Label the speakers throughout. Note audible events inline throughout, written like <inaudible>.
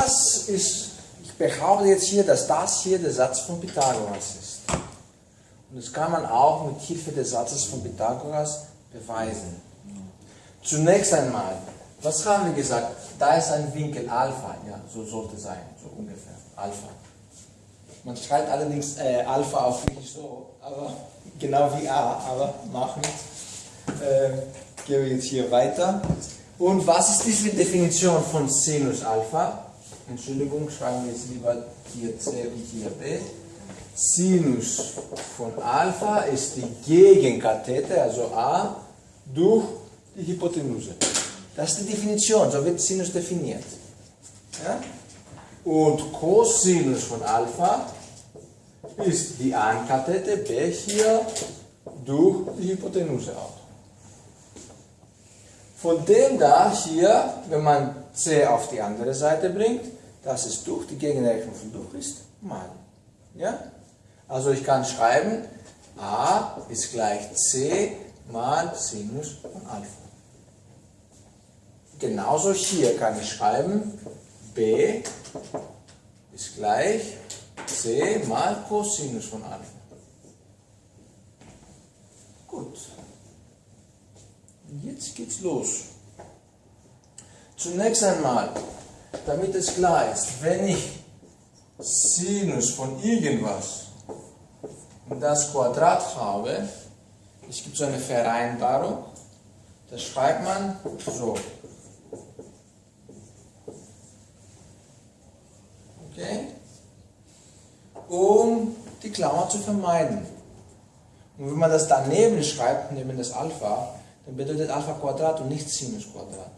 Speaker 1: das ist, ich behaupte jetzt hier, dass das hier der Satz von Pythagoras ist. Und das kann man auch mit Hilfe des Satzes von Pythagoras beweisen. Zunächst einmal, was haben wir gesagt? Da ist ein Winkel Alpha, ja, so sollte sein, so ungefähr, Alpha. Man schreibt allerdings äh, Alpha auch nicht so, aber <laughs> genau wie A, aber machen. Äh, gehen wir jetzt hier weiter. Und was ist diese Definition von Sinus Alpha? Entschuldigung, schreiben wir jetzt lieber hier C und hier B. Sinus von Alpha ist die Gegenkathete, also A, durch die Hypotenuse. Das ist die Definition, so wird Sinus definiert. Ja? Und Cosinus von Alpha ist die Ankathete B hier durch die Hypotenuse auch. Von dem da hier, wenn man C auf die andere Seite bringt, dass es durch die Gegenrechnung von durch ist, mal. Ja? Also ich kann schreiben, a ist gleich c mal Sinus von Alpha. Genauso hier kann ich schreiben, b ist gleich c mal Cosinus von Alpha. Gut. Jetzt geht's los. Zunächst einmal, damit es klar ist, wenn ich Sinus von irgendwas das Quadrat habe, es gibt so eine Vereinbarung, das schreibt man so. Okay? Um die Klammer zu vermeiden. Und wenn man das daneben schreibt, neben das Alpha, dann bedeutet Alpha Quadrat und nicht Sinus Quadrat.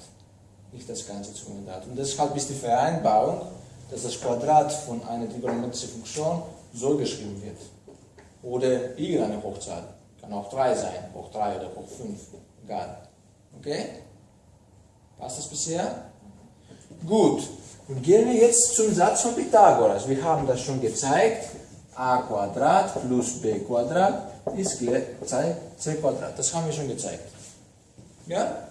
Speaker 1: Nicht das ganze zu Quadrat. Und deshalb ist die Vereinbarung, dass das Quadrat von einer trigonometrischen Funktion so geschrieben wird oder irgendeine Hochzahl. Kann auch 3 sein, hoch 3 oder hoch 5, egal. Okay? Passt das bisher? Gut. Und gehen wir jetzt zum Satz von Pythagoras. Wir haben das schon gezeigt. a Quadrat plus b Quadrat ist gleich c Quadrat. Das haben wir schon gezeigt. Ja?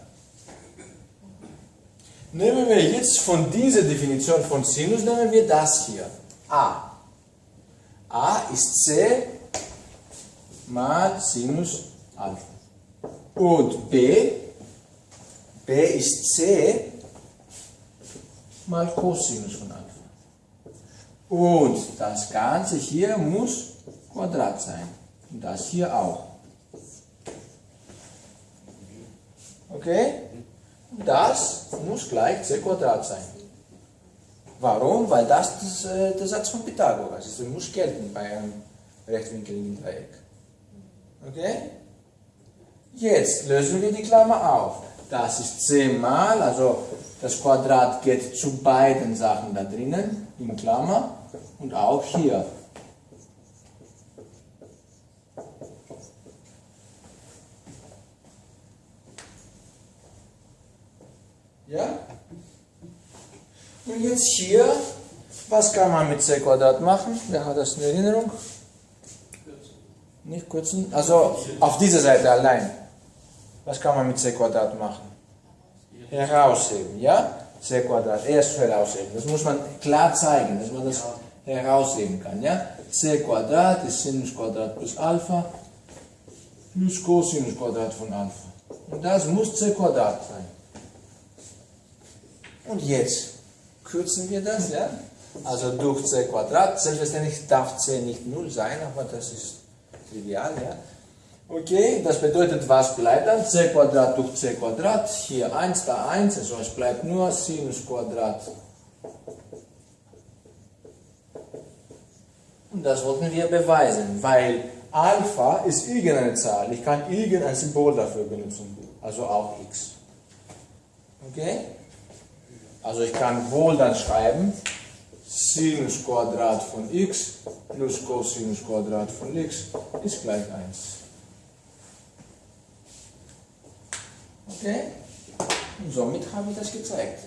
Speaker 1: Nehmen wir jetzt von dieser Definition von Sinus, nehmen wir das hier. a. a ist c mal Sinus Alpha. Und B, B ist C mal Cosinus von Alpha. Und das Ganze hier muss Quadrat sein. Und das hier auch. Okay? Das muss gleich c Quadrat sein. Warum? Weil das, das äh, der Satz von Pythagoras ist. Das muss gelten bei einem rechtwinkligen Dreieck. Okay? Jetzt lösen wir die Klammer auf. Das ist 10 mal, also das Quadrat geht zu beiden Sachen da drinnen, in Klammer, und auch hier. Ja? Und jetzt hier, was kann man mit c Quadrat machen? Wer hat das in Erinnerung? Nicht kürzen? Also auf dieser Seite allein. Was kann man mit c Quadrat machen? Herausheben, ja? c Quadrat, erst herausheben. Das muss man klar zeigen, dass man das herausheben kann, ja? c Quadrat ist Sinus Quadrat plus Alpha plus Cosinus Quadrat von Alpha. Und das muss c Quadrat sein. Und jetzt kürzen wir das, ja? Also durch c Quadrat, selbstverständlich darf c nicht 0 sein, aber das ist trivial, ja. Okay, das bedeutet, was bleibt dann? c Quadrat durch c Quadrat, hier 1, da 1, also es bleibt nur Sinus Quadrat. Und das wollten wir beweisen, weil Alpha ist irgendeine Zahl. Ich kann irgendein Symbol dafür benutzen, also auch x. Okay? Also ich kann wohl dann schreiben, Sinus Quadrat von x plus Cosinus Quadrat von x ist gleich 1. Okay? Und somit habe ich das gezeigt.